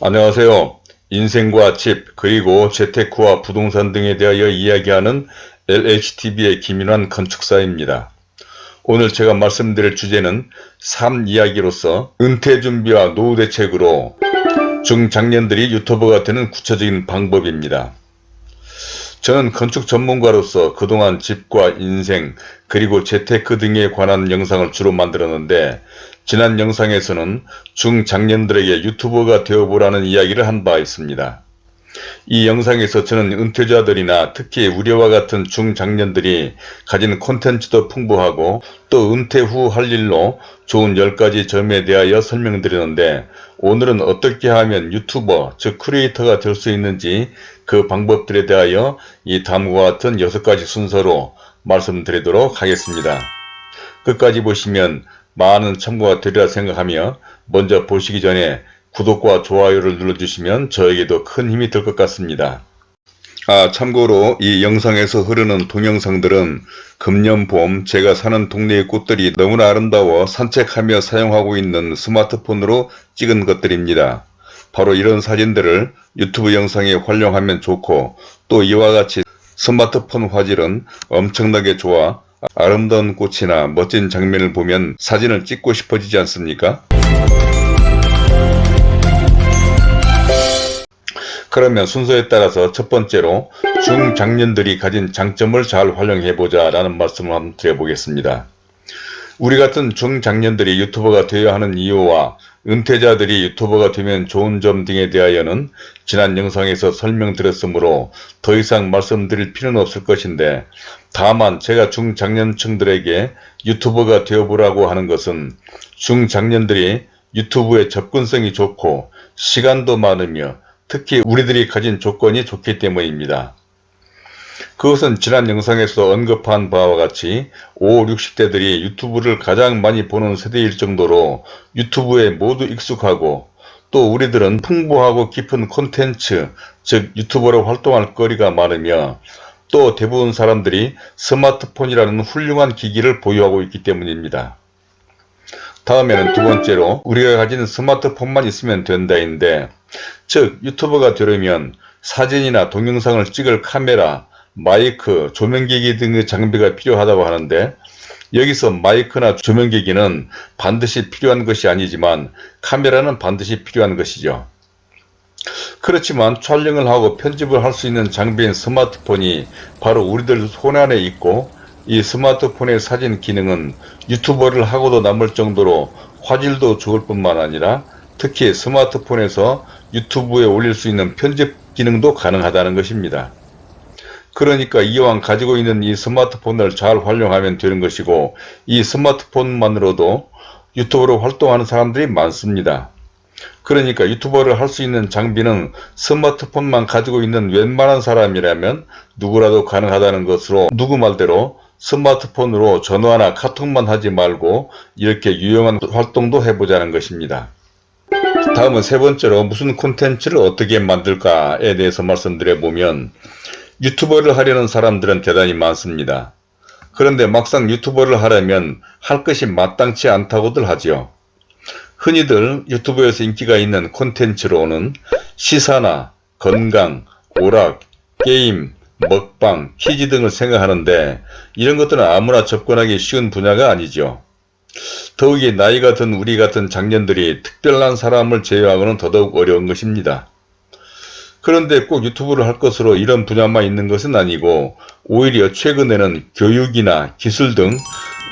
안녕하세요. 인생과 집 그리고 재테크와 부동산 등에 대하여 이야기하는 LHTV의 김인환 건축사입니다. 오늘 제가 말씀드릴 주제는 삶 이야기로서 은퇴 준비와 노후 대책으로 중장년들이 유튜버가 되는 구체적인 방법입니다. 저는 건축 전문가로서 그동안 집과 인생 그리고 재테크 등에 관한 영상을 주로 만들었는데 지난 영상에서는 중장년들에게 유튜버가 되어보라는 이야기를 한 바 있습니다. 이 영상에서 저는 은퇴자들이나 특히 우리와 같은 중장년들이 가진 콘텐츠도 풍부하고 또 은퇴 후 할 일로 좋은 10가지 점에 대하여 설명드리는데 오늘은 어떻게 하면 유튜버 즉 크리에이터가 될 수 있는지 그 방법들에 대하여 이 다음과 같은 6가지 순서로 말씀드리도록 하겠습니다. 끝까지 보시면 많은 참고가 되리라 생각하며 먼저 보시기 전에 구독과 좋아요를 눌러주시면 저에게도 큰 힘이 될 것 같습니다. 아 참고로 이 영상에서 흐르는 동영상들은 금년 봄 제가 사는 동네의 꽃들이 너무나 아름다워 산책하며 사용하고 있는 스마트폰으로 찍은 것들입니다. 바로 이런 사진들을 유튜브 영상에 활용하면 좋고 또 이와 같이 스마트폰 화질은 엄청나게 좋아 아름다운 꽃이나 멋진 장면을 보면 사진을 찍고 싶어지지 않습니까? 그러면 순서에 따라서 첫 번째로 중장년들이 가진 장점을 잘 활용해보자 라는 말씀을 한번 드려보겠습니다. 우리 같은 중장년들이 유튜버가 되어야 하는 이유와 은퇴자들이 유튜버가 되면 좋은 점 등에 대하여는 지난 영상에서 설명드렸으므로 더 이상 말씀드릴 필요는 없을 것인데 다만 제가 중장년층들에게 유튜버가 되어보라고 하는 것은 중장년들이 유튜브에 접근성이 좋고 시간도 많으며 특히 우리들이 가진 조건이 좋기 때문입니다. 그것은 지난 영상에서 언급한 바와 같이 5, 60대들이 유튜브를 가장 많이 보는 세대일 정도로 유튜브에 모두 익숙하고 또 우리들은 풍부하고 깊은 콘텐츠 즉 유튜버로 활동할 거리가 많으며 또 대부분 사람들이 스마트폰이라는 훌륭한 기기를 보유하고 있기 때문입니다. 다음에는 두 번째로 우리가 가진 스마트폰만 있으면 된다인데 즉 유튜버가 되려면 사진이나 동영상을 찍을 카메라, 마이크, 조명기기 등의 장비가 필요하다고 하는데 여기서 마이크나 조명기기는 반드시 필요한 것이 아니지만 카메라는 반드시 필요한 것이죠. 그렇지만 촬영을 하고 편집을 할 수 있는 장비인 스마트폰이 바로 우리들 손안에 있고 이 스마트폰의 사진 기능은 유튜버를 하고도 남을 정도로 화질도 좋을 뿐만 아니라 특히 스마트폰에서 유튜브에 올릴 수 있는 편집 기능도 가능하다는 것입니다. 그러니까 이왕 가지고 있는 이 스마트폰을 잘 활용하면 되는 것이고 이 스마트폰만으로도 유튜버로 활동하는 사람들이 많습니다. 그러니까 유튜버를 할 수 있는 장비는 스마트폰만 가지고 있는 웬만한 사람이라면 누구라도 가능하다는 것으로 누구 말대로 스마트폰으로 전화나 카톡만 하지 말고 이렇게 유용한 활동도 해보자는 것입니다. 다음은 세 번째로 무슨 콘텐츠를 어떻게 만들까에 대해서 말씀드려보면 유튜버를 하려는 사람들은 대단히 많습니다. 그런데 막상 유튜버를 하려면 할 것이 마땅치 않다고들 하지요. 흔히들 유튜브에서 인기가 있는 콘텐츠로는 시사나 건강, 오락, 게임, 먹방, 퀴즈 등을 생각하는데 이런 것들은 아무나 접근하기 쉬운 분야가 아니죠. 더욱이 나이가 든 우리 같은 장년들이 특별한 사람을 제외하고는 더더욱 어려운 것입니다. 그런데 꼭 유튜브를 할 것으로 이런 분야만 있는 것은 아니고 오히려 최근에는 교육이나 기술 등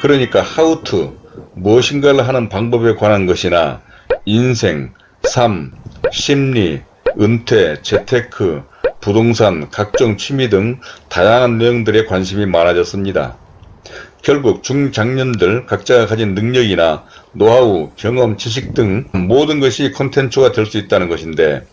그러니까 하우투 무엇인가를 하는 방법에 관한 것이나 인생, 삶, 심리, 은퇴, 재테크, 부동산, 각종 취미 등 다양한 내용들에 관심이 많아졌습니다. 결국 중장년들 각자가 가진 능력이나 노하우, 경험, 지식 등 모든 것이 콘텐츠가 될 수 있다는 것인데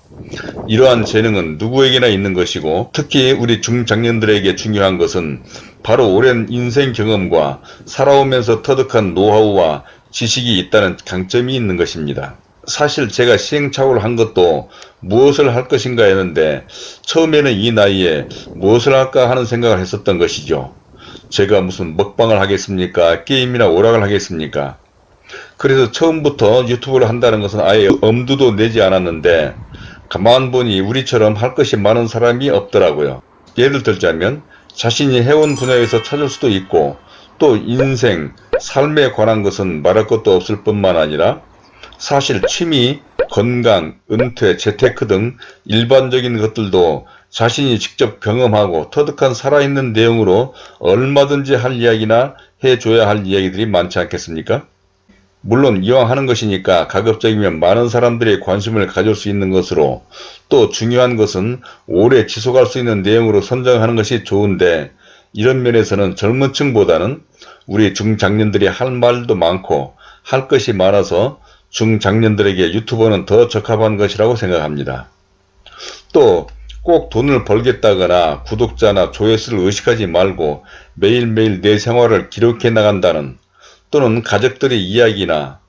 이러한 재능은 누구에게나 있는 것이고 특히 우리 중장년들에게 중요한 것은 바로 오랜 인생 경험과 살아오면서 터득한 노하우와 지식이 있다는 강점이 있는 것입니다. 사실 제가 시행착오를 한 것도 무엇을 할 것인가 했는데 처음에는 이 나이에 무엇을 할까 하는 생각을 했었던 것이죠. 제가 무슨 먹방을 하겠습니까? 게임이나 오락을 하겠습니까? 그래서 처음부터 유튜브를 한다는 것은 아예 엄두도 내지 않았는데 가만 보니 우리처럼 할 것이 많은 사람이 없더라고요. 예를 들자면 자신이 해온 분야에서 찾을 수도 있고 또 인생, 삶에 관한 것은 말할 것도 없을 뿐만 아니라 사실 취미, 건강, 은퇴, 재테크 등 일반적인 것들도 자신이 직접 경험하고 터득한 살아있는 내용으로 얼마든지 할 이야기나 해줘야 할 이야기들이 많지 않겠습니까? 물론 이왕 하는 것이니까 가급적이면 많은 사람들의 관심을 가질 수 있는 것으로 또 중요한 것은 오래 지속할 수 있는 내용으로 선정하는 것이 좋은데 이런 면에서는 젊은 층보다는 우리 중장년들이 할 말도 많고 할 것이 많아서 중장년들에게 유튜버는 더 적합한 것이라고 생각합니다. 또 꼭 돈을 벌겠다거나 구독자나 조회수를 의식하지 말고 매일매일 내 생활을 기록해 나간다는 또는 가족들의 이야기나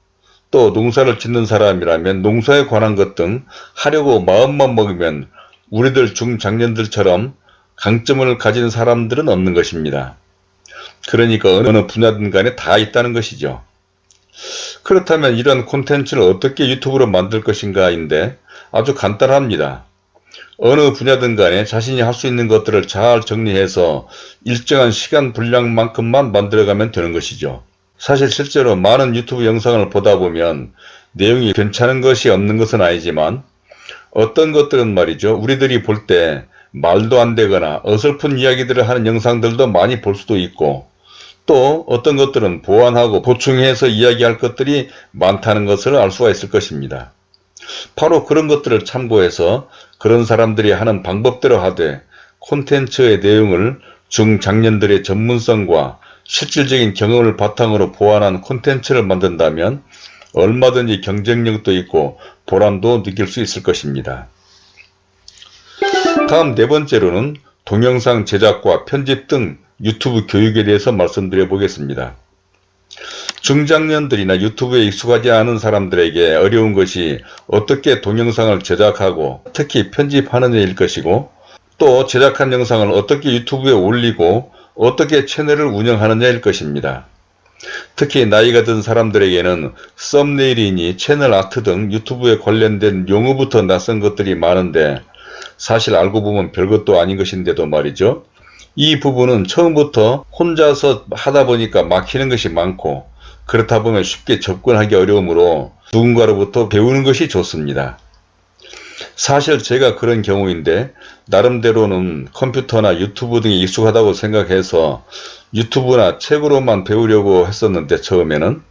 또 농사를 짓는 사람이라면 농사에 관한 것 등 하려고 마음만 먹으면 우리들 중장년들처럼 강점을 가진 사람들은 없는 것입니다. 그러니까 어느 분야든 간에 다 있다는 것이죠. 그렇다면 이런 콘텐츠를 어떻게 유튜브로 만들 것인가 인데 아주 간단합니다. 어느 분야든 간에 자신이 할 수 있는 것들을 잘 정리해서 일정한 시간 분량만큼만 만들어가면 되는 것이죠. 사실 실제로 많은 유튜브 영상을 보다 보면 내용이 괜찮은 것이 없는 것은 아니지만 어떤 것들은 말이죠. 우리들이 볼 때 말도 안 되거나 어설픈 이야기들을 하는 영상들도 많이 볼 수도 있고 또 어떤 것들은 보완하고 보충해서 이야기할 것들이 많다는 것을 알 수가 있을 것입니다. 바로 그런 것들을 참고해서 그런 사람들이 하는 방법대로 하되 콘텐츠의 내용을 중장년들의 전문성과 실질적인 경험을 바탕으로 보완한 콘텐츠를 만든다면 얼마든지 경쟁력도 있고 보람도 느낄 수 있을 것입니다. 다음 네 번째로는 동영상 제작과 편집 등 유튜브 교육에 대해서 말씀드려 보겠습니다. 중장년들이나 유튜브에 익숙하지 않은 사람들에게 어려운 것이 어떻게 동영상을 제작하고 특히 편집하느냐일 것이고 또 제작한 영상을 어떻게 유튜브에 올리고 어떻게 채널을 운영하느냐일 것입니다. 특히 나이가 든 사람들에게는 썸네일이니 채널 아트 등 유튜브에 관련된 용어부터 낯선 것들이 많은데 사실 알고 보면 별것도 아닌 것인데도 말이죠. 이 부분은 처음부터 혼자서 하다 보니까 막히는 것이 많고 그렇다 보면 쉽게 접근하기 어려우므로 누군가로부터 배우는 것이 좋습니다. 사실 제가 그런 경우인데 나름대로는 컴퓨터나 유튜브 등이 익숙하다고 생각해서 유튜브나 책으로만 배우려고 했었는데 처음에는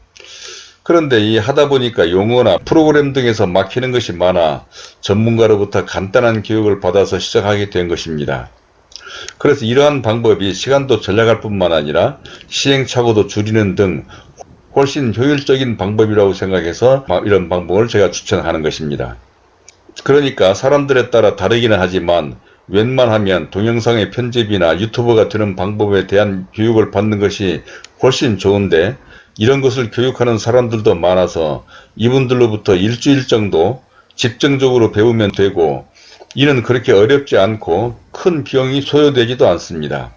그런데 이 하다 보니까 용어나 프로그램 등에서 막히는 것이 많아 전문가로부터 간단한 교육을 받아서 시작하게 된 것입니다. 그래서 이러한 방법이 시간도 절약할 뿐만 아니라 시행착오도 줄이는 등 훨씬 효율적인 방법이라고 생각해서 이런 방법을 제가 추천하는 것입니다. 그러니까 사람들에 따라 다르기는 하지만 웬만하면 동영상의 편집이나 유튜버가 되는 방법에 대한 교육을 받는 것이 훨씬 좋은데 이런 것을 교육하는 사람들도 많아서 이분들로부터 일주일 정도 집중적으로 배우면 되고 이는 그렇게 어렵지 않고 큰 비용이 소요되지도 않습니다.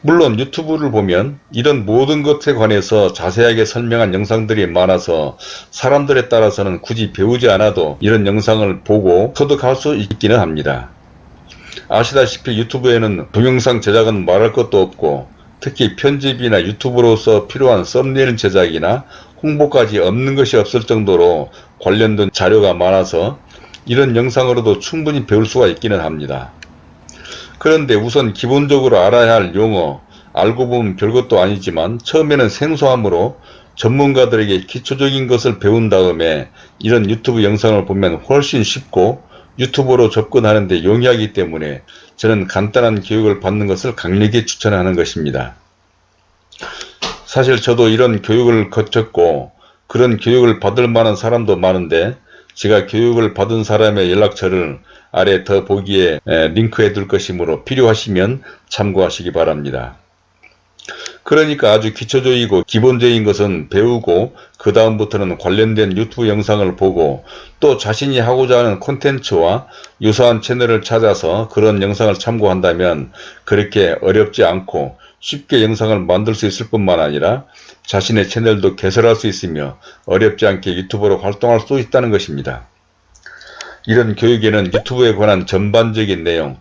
물론 유튜브를 보면 이런 모든 것에 관해서 자세하게 설명한 영상들이 많아서 사람들에 따라서는 굳이 배우지 않아도 이런 영상을 보고 터득할 수 있기는 합니다. 아시다시피 유튜브에는 동영상 제작은 말할 것도 없고 특히 편집이나 유튜브로서 필요한 썸네일 제작이나 홍보까지 없는 것이 없을 정도로 관련된 자료가 많아서 이런 영상으로도 충분히 배울 수가 있기는 합니다. 그런데 우선 기본적으로 알아야 할 용어, 알고 보면 별것도 아니지만 처음에는 생소하므로 전문가들에게 기초적인 것을 배운 다음에 이런 유튜브 영상을 보면 훨씬 쉽고 유튜브로 접근하는 데 용이하기 때문에 저는 간단한 교육을 받는 것을 강력히 추천하는 것입니다. 사실 저도 이런 교육을 거쳤고 그런 교육을 받을 만한 사람도 많은데 제가 교육을 받은 사람의 연락처를 아래 더 보기에 링크해 둘 것이므로 필요하시면 참고하시기 바랍니다. 그러니까 아주 기초적이고 기본적인 것은 배우고 그 다음부터는 관련된 유튜브 영상을 보고 또 자신이 하고자 하는 콘텐츠와 유사한 채널을 찾아서 그런 영상을 참고한다면 그렇게 어렵지 않고 쉽게 영상을 만들 수 있을 뿐만 아니라 자신의 채널도 개설할 수 있으며 어렵지 않게 유튜버로 활동할 수 있다는 것입니다. 이런 교육에는 유튜브에 관한 전반적인 내용,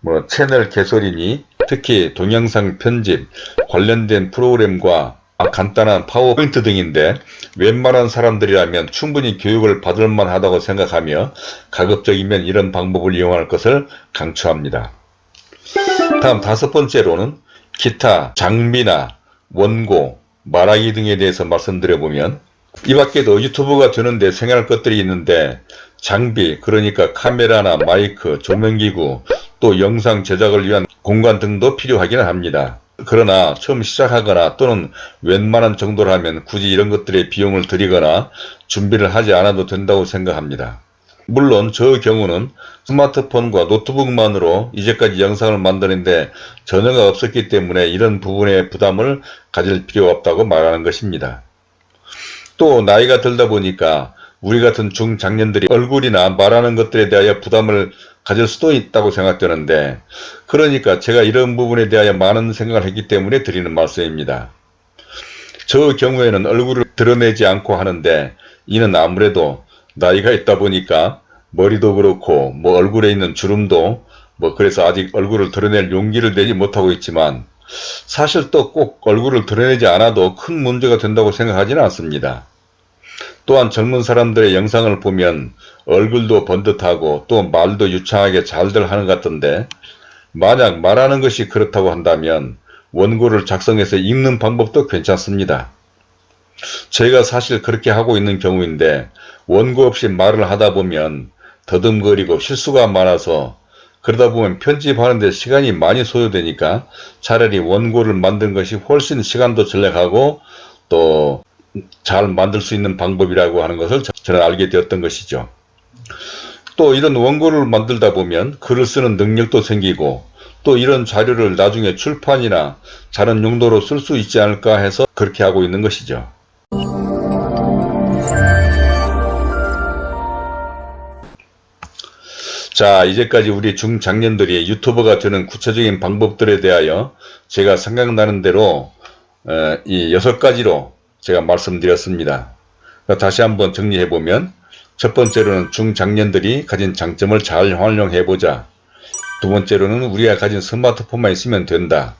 뭐 채널 개설이니 특히 동영상 편집, 관련된 프로그램과 간단한 파워포인트 등인데 웬만한 사람들이라면 충분히 교육을 받을 만하다고 생각하며 가급적이면 이런 방법을 이용할 것을 강추합니다. 다음 다섯 번째로는 기타 장비나 원고, 말하기 등에 대해서 말씀드려보면 이 밖에도 유튜브가 되는데 생각할 것들이 있는데 장비 그러니까 카메라나 마이크, 조명기구 또 영상 제작을 위한 공간 등도 필요하기는 합니다. 그러나 처음 시작하거나 또는 웬만한 정도라면 굳이 이런 것들의 비용을 들이거나 준비를 하지 않아도 된다고 생각합니다. 물론 저 경우는 스마트폰과 노트북만으로 이제까지 영상을 만드는데 전혀가 없었기 때문에 이런 부분의 부담을 가질 필요 없다고 말하는 것입니다. 또 나이가 들다 보니까 우리 같은 중장년들이 얼굴이나 말하는 것들에 대하여 부담을 가질 수도 있다고 생각되는데 그러니까 제가 이런 부분에 대하여 많은 생각을 했기 때문에 드리는 말씀입니다. 저 경우에는 얼굴을 드러내지 않고 하는데 이는 아무래도 나이가 있다 보니까 머리도 그렇고 뭐 얼굴에 있는 주름도 뭐 그래서 아직 얼굴을 드러낼 용기를 내지 못하고 있지만 사실 또 꼭 얼굴을 드러내지 않아도 큰 문제가 된다고 생각하지는 않습니다. 또한 젊은 사람들의 영상을 보면 얼굴도 번듯하고 또 말도 유창하게 잘들 하는 것 같던데 만약 말하는 것이 그렇다고 한다면 원고를 작성해서 읽는 방법도 괜찮습니다. 제가 사실 그렇게 하고 있는 경우인데 원고 없이 말을 하다 보면 더듬거리고 실수가 많아서 그러다 보면 편집하는데 시간이 많이 소요되니까 차라리 원고를 만든 것이 훨씬 시간도 절약하고 또 잘 만들 수 있는 방법이라고 하는 것을 저는 알게 되었던 것이죠. 또 이런 원고를 만들다 보면 글을 쓰는 능력도 생기고 또 이런 자료를 나중에 출판이나 다른 용도로 쓸 수 있지 않을까 해서 그렇게 하고 있는 것이죠. 자 이제까지 우리 중장년들이 유튜버가 되는 구체적인 방법들에 대하여 제가 생각나는 대로 이 여섯 가지로 제가 말씀드렸습니다. 다시 한번 정리해보면 첫 번째로는 중장년들이 가진 장점을 잘 활용해보자. 두 번째로는 우리가 가진 스마트폰만 있으면 된다.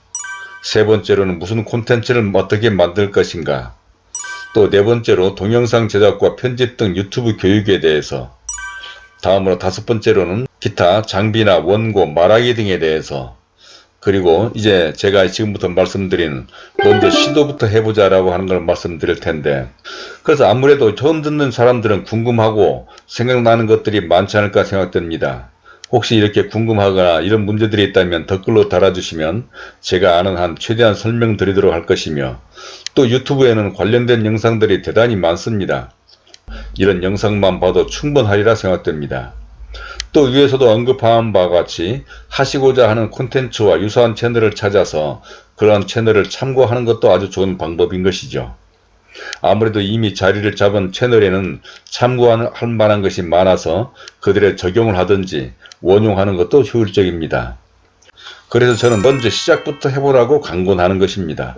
세 번째로는 무슨 콘텐츠를 어떻게 만들 것인가. 또 네 번째로 동영상 제작과 편집 등 유튜브 교육에 대해서 다음으로 다섯 번째로는 기타 장비나 원고, 말하기 등에 대해서 그리고 이제 제가 지금부터 말씀드린 먼저 시도부터 해보자 라고 하는 걸 말씀드릴 텐데 그래서 아무래도 처음 듣는 사람들은 궁금하고 생각나는 것들이 많지 않을까 생각됩니다. 혹시 이렇게 궁금하거나 이런 문제들이 있다면 댓글로 달아주시면 제가 아는 한 최대한 설명드리도록 할 것이며 또 유튜브에는 관련된 영상들이 대단히 많습니다. 이런 영상만 봐도 충분하리라 생각됩니다. 또 위에서도 언급한 바와 같이 하시고자 하는 콘텐츠와 유사한 채널을 찾아서 그런 채널을 참고하는 것도 아주 좋은 방법인 것이죠. 아무래도 이미 자리를 잡은 채널에는 참고할 만한 것이 많아서 그들의 적용을 하든지 원용하는 것도 효율적입니다. 그래서 저는 먼저 시작부터 해보라고 강권하는 것입니다.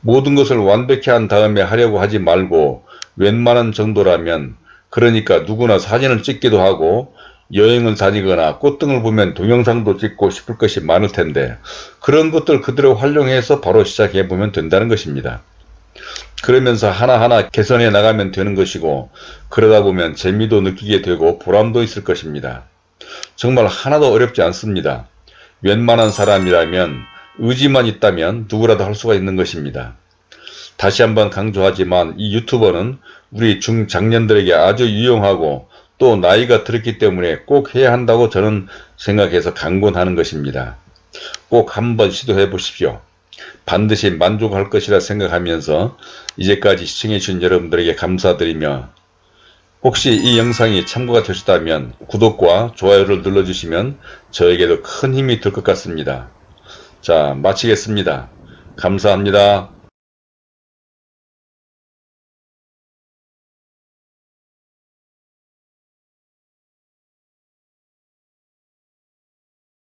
모든 것을 완벽히 한 다음에 하려고 하지 말고 웬만한 정도라면 그러니까 누구나 사진을 찍기도 하고 여행을 다니거나 꽃등을 보면 동영상도 찍고 싶을 것이 많을 텐데 그런 것들 그대로 활용해서 바로 시작해 보면 된다는 것입니다. 그러면서 하나하나 개선해 나가면 되는 것이고 그러다 보면 재미도 느끼게 되고 보람도 있을 것입니다. 정말 하나도 어렵지 않습니다. 웬만한 사람이라면 의지만 있다면 누구라도 할 수가 있는 것입니다. 다시 한번 강조하지만 이 유튜버는 우리 중장년들에게 아주 유용하고 또 나이가 들었기 때문에 꼭 해야 한다고 저는 생각해서 강권하는 것입니다. 꼭 한번 시도해 보십시오. 반드시 만족할 것이라 생각하면서 이제까지 시청해 주신 여러분들에게 감사드리며 혹시 이 영상이 참고가 되셨다면 구독과 좋아요를 눌러주시면 저에게도 큰 힘이 될 것 같습니다. 자 마치겠습니다. 감사합니다.